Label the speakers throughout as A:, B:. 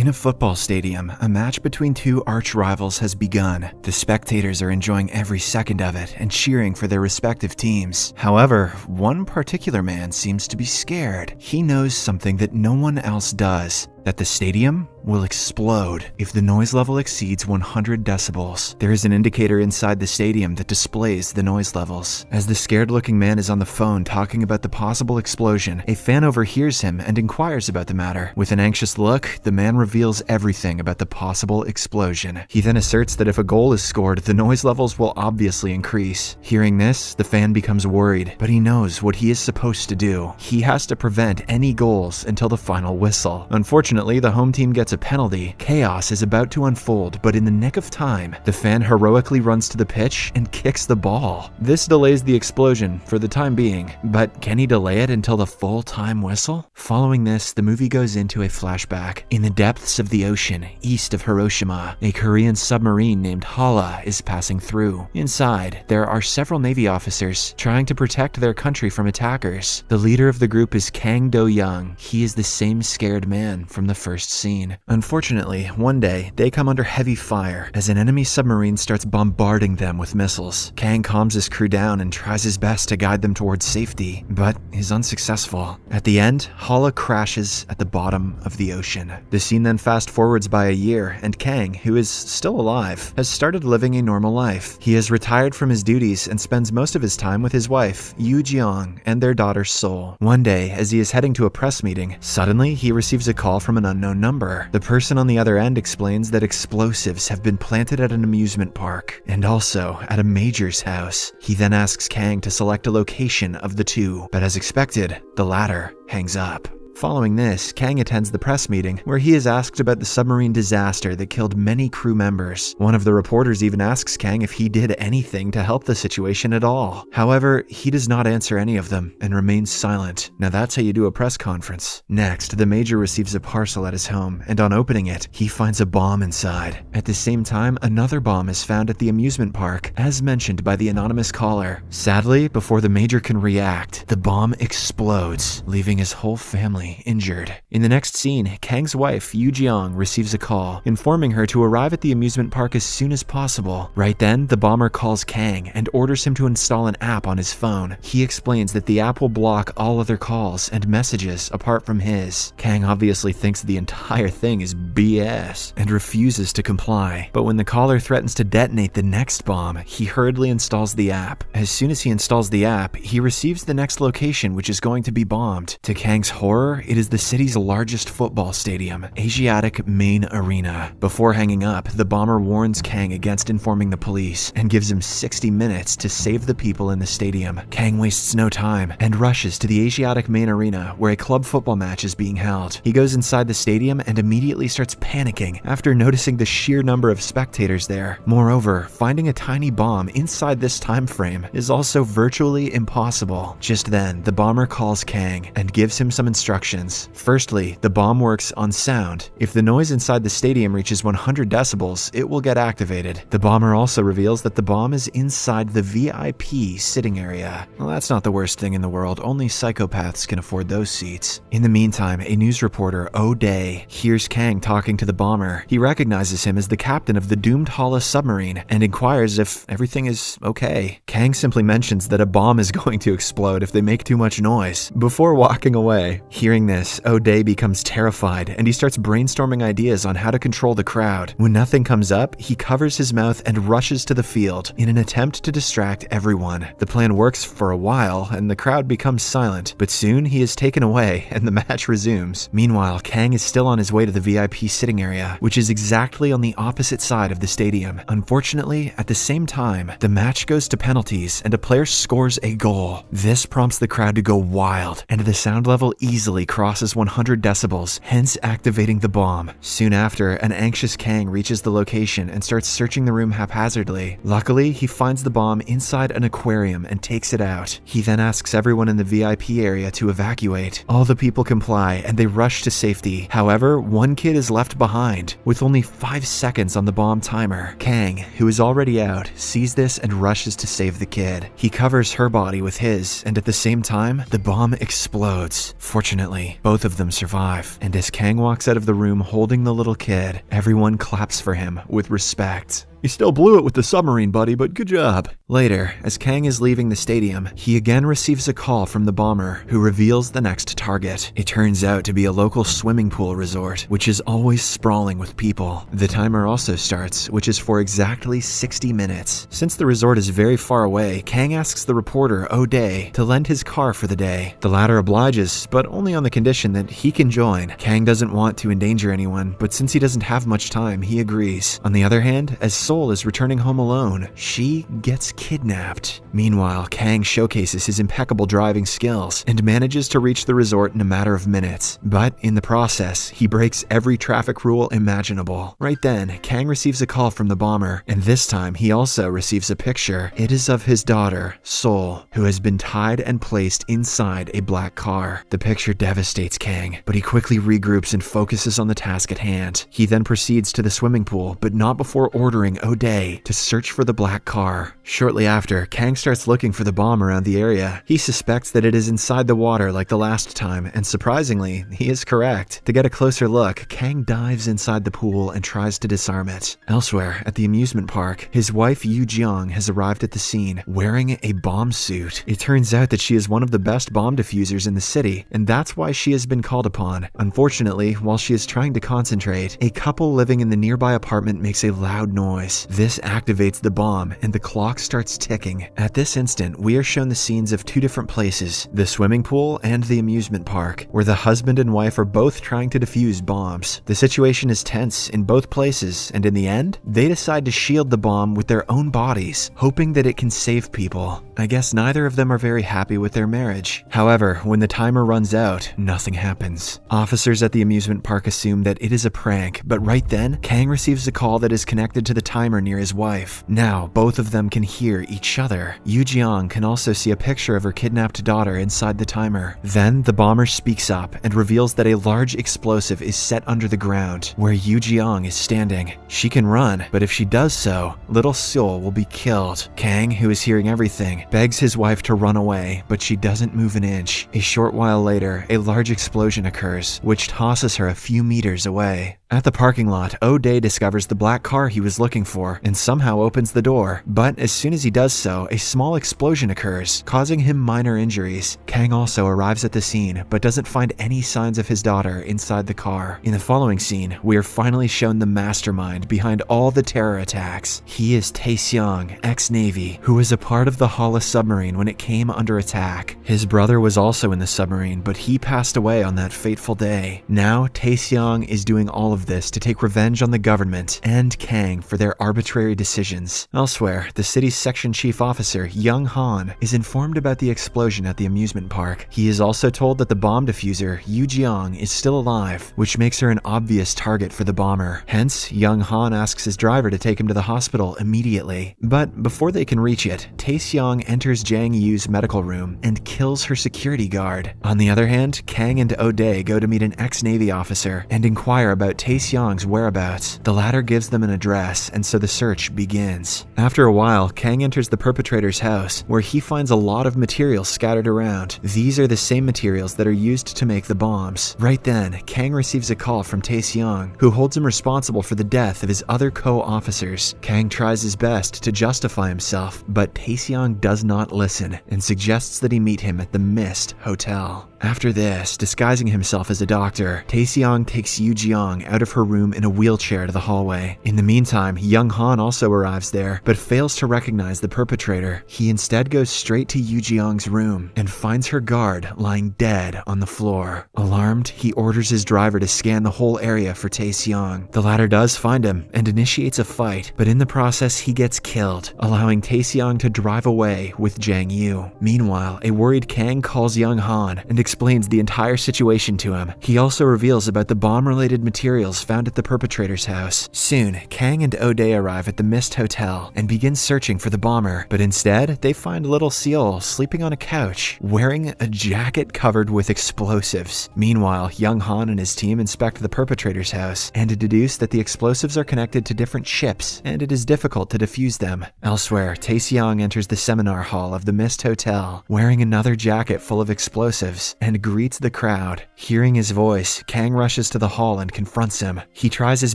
A: In a football stadium, a match between two arch rivals has begun. The spectators are enjoying every second of it and cheering for their respective teams. However, one particular man seems to be scared. He knows something that no one else does that the stadium will explode if the noise level exceeds 100 decibels. There is an indicator inside the stadium that displays the noise levels. As the scared looking man is on the phone talking about the possible explosion, a fan overhears him and inquires about the matter. With an anxious look, the man reveals everything about the possible explosion. He then asserts that if a goal is scored, the noise levels will obviously increase. Hearing this, the fan becomes worried, but he knows what he is supposed to do. He has to prevent any goals until the final whistle. Unfortunately, the home team gets a penalty. Chaos is about to unfold, but in the nick of time, the fan heroically runs to the pitch and kicks the ball. This delays the explosion for the time being, but can he delay it until the full time whistle? Following this, the movie goes into a flashback. In the depths of the ocean, east of Hiroshima, a Korean submarine named Hala is passing through. Inside, there are several Navy officers trying to protect their country from attackers. The leader of the group is Kang Do Young. He is the same scared man from the first scene. Unfortunately, one day, they come under heavy fire as an enemy submarine starts bombarding them with missiles. Kang calms his crew down and tries his best to guide them towards safety, but is unsuccessful. At the end, Hala crashes at the bottom of the ocean. The scene then fast forwards by a year, and Kang, who is still alive, has started living a normal life. He has retired from his duties and spends most of his time with his wife, Yu Jeong, and their daughter Sol. One day, as he is heading to a press meeting, suddenly he receives a call from an unknown number. The person on the other end explains that explosives have been planted at an amusement park and also at a major's house. He then asks Kang to select a location of the two, but as expected, the latter hangs up. Following this, Kang attends the press meeting where he is asked about the submarine disaster that killed many crew members. One of the reporters even asks Kang if he did anything to help the situation at all. However, he does not answer any of them and remains silent. Now that's how you do a press conference. Next, the major receives a parcel at his home, and on opening it, he finds a bomb inside. At the same time, another bomb is found at the amusement park, as mentioned by the anonymous caller. Sadly, before the major can react, the bomb explodes, leaving his whole family injured. In the next scene, Kang's wife, Yu Jeong, receives a call, informing her to arrive at the amusement park as soon as possible. Right then, the bomber calls Kang and orders him to install an app on his phone. He explains that the app will block all other calls and messages apart from his. Kang obviously thinks the entire thing is BS and refuses to comply. But when the caller threatens to detonate the next bomb, he hurriedly installs the app. As soon as he installs the app, he receives the next location, which is going to be bombed. To Kang's horror, it is the city's largest football stadium, Asiatic Main Arena. Before hanging up, the bomber warns Kang against informing the police and gives him 60 minutes to save the people in the stadium. Kang wastes no time and rushes to the Asiatic Main Arena where a club football match is being held. He goes inside the stadium and immediately starts panicking after noticing the sheer number of spectators there. Moreover, finding a tiny bomb inside this time frame is also virtually impossible. Just then, the bomber calls Kang and gives him some instructions. Firstly, the bomb works on sound. If the noise inside the stadium reaches 100 decibels, it will get activated. The bomber also reveals that the bomb is inside the VIP sitting area. Well, that's not the worst thing in the world, only psychopaths can afford those seats. In the meantime, a news reporter, O'Day, hears Kang talking to the bomber. He recognizes him as the captain of the doomed Hala submarine and inquires if everything is okay. Kang simply mentions that a bomb is going to explode if they make too much noise. Before walking away, hearing this, O'Day becomes terrified and he starts brainstorming ideas on how to control the crowd. When nothing comes up, he covers his mouth and rushes to the field in an attempt to distract everyone. The plan works for a while and the crowd becomes silent, but soon he is taken away and the match resumes. Meanwhile, Kang is still on his way to the VIP sitting area, which is exactly on the opposite side of the stadium. Unfortunately, at the same time, the match goes to penalties and a player scores a goal. This prompts the crowd to go wild, and the sound level easily crosses 100 decibels, hence activating the bomb. Soon after, an anxious Kang reaches the location and starts searching the room haphazardly. Luckily, he finds the bomb inside an aquarium and takes it out. He then asks everyone in the VIP area to evacuate. All the people comply and they rush to safety. However, one kid is left behind. With only 5 seconds on the bomb timer, Kang, who is already out, sees this and rushes to save the kid. He covers her body with his, and at the same time, the bomb explodes. Fortunately, Fortunately, both of them survive, and as Kang walks out of the room holding the little kid, everyone claps for him with respect. You still blew it with the submarine, buddy, but good job. Later, as Kang is leaving the stadium, he again receives a call from the bomber, who reveals the next target. It turns out to be a local swimming pool resort, which is always sprawling with people. The timer also starts, which is for exactly 60 minutes. Since the resort is very far away, Kang asks the reporter, O'Day, to lend his car for the day. The latter obliges, but only on the condition that he can join. Kang doesn't want to endanger anyone, but since he doesn't have much time, he agrees. On the other hand, as Soul is returning home alone, she gets kidnapped. Meanwhile, Kang showcases his impeccable driving skills and manages to reach the resort in a matter of minutes. But in the process, he breaks every traffic rule imaginable. Right then, Kang receives a call from the bomber, and this time he also receives a picture. It is of his daughter, Soul, who has been tied and placed inside a black car. The picture devastates Kang, but he quickly regroups and focuses on the task at hand. He then proceeds to the swimming pool, but not before ordering O'Day to search for the black car. Shortly after, Kang starts looking for the bomb around the area. He suspects that it is inside the water like the last time, and surprisingly, he is correct. To get a closer look, Kang dives inside the pool and tries to disarm it. Elsewhere, at the amusement park, his wife Yu Jiang has arrived at the scene wearing a bomb suit. It turns out that she is one of the best bomb diffusers in the city, and that's why she has been called upon. Unfortunately, while she is trying to concentrate, a couple living in the nearby apartment makes a loud noise. This activates the bomb, and the clock starts ticking. At this instant, we are shown the scenes of two different places the swimming pool and the amusement park, where the husband and wife are both trying to defuse bombs. The situation is tense in both places, and in the end, they decide to shield the bomb with their own bodies, hoping that it can save people. I guess neither of them are very happy with their marriage. However, when the timer runs out, nothing happens. Officers at the amusement park assume that it is a prank, but right then, Kang receives a call that is connected to the timer near his wife. Now, both of them can hear each other. Yu Jiang can also see a picture of her kidnapped daughter inside the timer. Then, the bomber speaks up and reveals that a large explosive is set under the ground, where Yu Jiang is standing. She can run, but if she does so, little Seoul will be killed. Kang, who is hearing everything, begs his wife to run away, but she doesn't move an inch. A short while later, a large explosion occurs, which tosses her a few meters away. At the parking lot, O'Day discovers the black car he was looking for and somehow opens the door. But as soon as he does so, a small explosion occurs, causing him minor injuries. Kang also arrives at the scene, but doesn't find any signs of his daughter inside the car. In the following scene, we are finally shown the mastermind behind all the terror attacks. He is Tae Seong, ex-Navy, who was a part of the Hala submarine when it came under attack. His brother was also in the submarine, but he passed away on that fateful day. Now, Tae Seong is doing all of this to take revenge on the government and Kang for their arbitrary decisions. Elsewhere, the city's section chief officer, Young Han, is informed about the explosion at the amusement park. He is also told that the bomb diffuser, Yu Jiang, is still alive, which makes her an obvious target for the bomber. Hence, Young Han asks his driver to take him to the hospital immediately. But before they can reach it, Tae enters Jang Yu's medical room and kills her security guard. On the other hand, Kang and O'Day go to meet an ex-Navy officer and inquire about Tae Seong's whereabouts. The latter gives them an address, and so the search begins. After a while, Kang enters the perpetrator's house, where he finds a lot of materials scattered around. These are the same materials that are used to make the bombs. Right then, Kang receives a call from Tae Seong, who holds him responsible for the death of his other co-officers. Kang tries his best to justify himself, but Tae Seong does not listen and suggests that he meet him at the Mist Hotel. After this, disguising himself as a doctor, Tae Seong takes Yu Jiang out of her room in a wheelchair to the hallway. In the meantime, Young Han also arrives there, but fails to recognize the perpetrator. He instead goes straight to Yu Jiang's room and finds her guard lying dead on the floor. Alarmed, he orders his driver to scan the whole area for Tae Seong. The latter does find him and initiates a fight, but in the process he gets killed, allowing Tae Seong to drive away with Jang Yu. Meanwhile, a worried Kang calls Young Han and explains the entire situation to him. He also reveals about the bomb-related materials found at the perpetrator's house. Soon, Kang and O'Day arrive at the Mist Hotel and begin searching for the bomber, but instead, they find little Seal sleeping on a couch, wearing a jacket covered with explosives. Meanwhile, Young Han and his team inspect the perpetrator's house and deduce that the explosives are connected to different ships, and it is difficult to defuse them. Elsewhere, Tae Seong enters the seminar hall of the Mist Hotel, wearing another jacket full of explosives. And greets the crowd. Hearing his voice, Kang rushes to the hall and confronts him. He tries his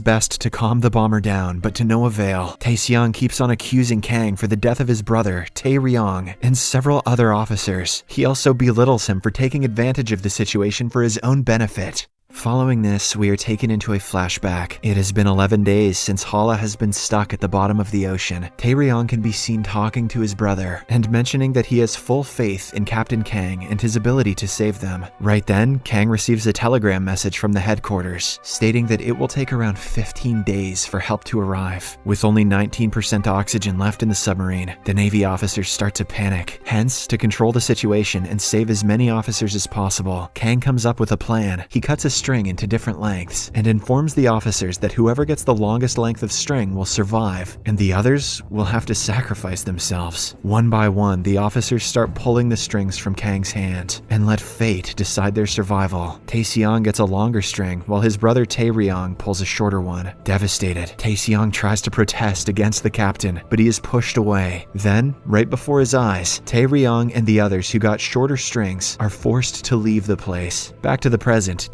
A: best to calm the bomber down, but to no avail. Tae keeps on accusing Kang for the death of his brother, Tae Ryong, and several other officers. He also belittles him for taking advantage of the situation for his own benefit. Following this, we are taken into a flashback. It has been 11 days since Hala has been stuck at the bottom of the ocean. Tae can be seen talking to his brother and mentioning that he has full faith in Captain Kang and his ability to save them. Right then, Kang receives a telegram message from the headquarters stating that it will take around 15 days for help to arrive. With only 19% oxygen left in the submarine, the Navy officers start to panic. Hence, to control the situation and save as many officers as possible, Kang comes up with a plan. He cuts a string into different lengths and informs the officers that whoever gets the longest length of string will survive, and the others will have to sacrifice themselves. One by one, the officers start pulling the strings from Kang's hand and let fate decide their survival. Tae gets a longer string while his brother Tae Ryong pulls a shorter one. Devastated, Tae tries to protest against the captain, but he is pushed away. Then, right before his eyes, Tae Ryong and the others who got shorter strings are forced to leave the place. Back to the present,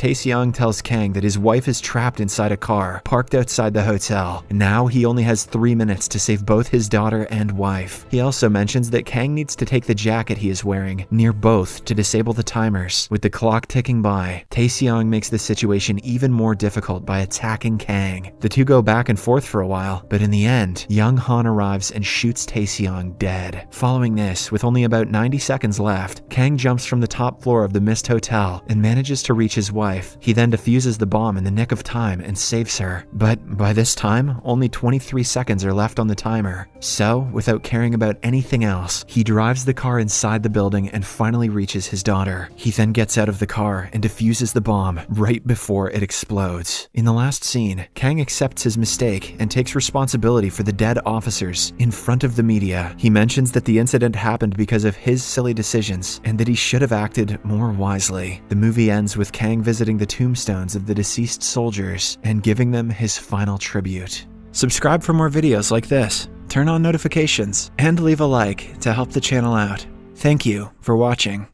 A: Tells Kang that his wife is trapped inside a car, parked outside the hotel. Now he only has three minutes to save both his daughter and wife. He also mentions that Kang needs to take the jacket he is wearing near both to disable the timers. With the clock ticking by, Taeseong makes the situation even more difficult by attacking Kang. The two go back and forth for a while, but in the end, Young Han arrives and shoots Taeseong dead. Following this, with only about 90 seconds left, Kang jumps from the top floor of the Mist Hotel and manages to reach his wife. He then defuses the bomb in the nick of time and saves her. But by this time, only 23 seconds are left on the timer. So, without caring about anything else, he drives the car inside the building and finally reaches his daughter. He then gets out of the car and defuses the bomb right before it explodes. In the last scene, Kang accepts his mistake and takes responsibility for the dead officers in front of the media. He mentions that the incident happened because of his silly decisions and that he should have acted more wisely. The movie ends with Kang visiting the tombstones of the deceased soldiers and giving them his final tribute. Subscribe for more videos like this, turn on notifications, and leave a like to help the channel out. Thank you for watching.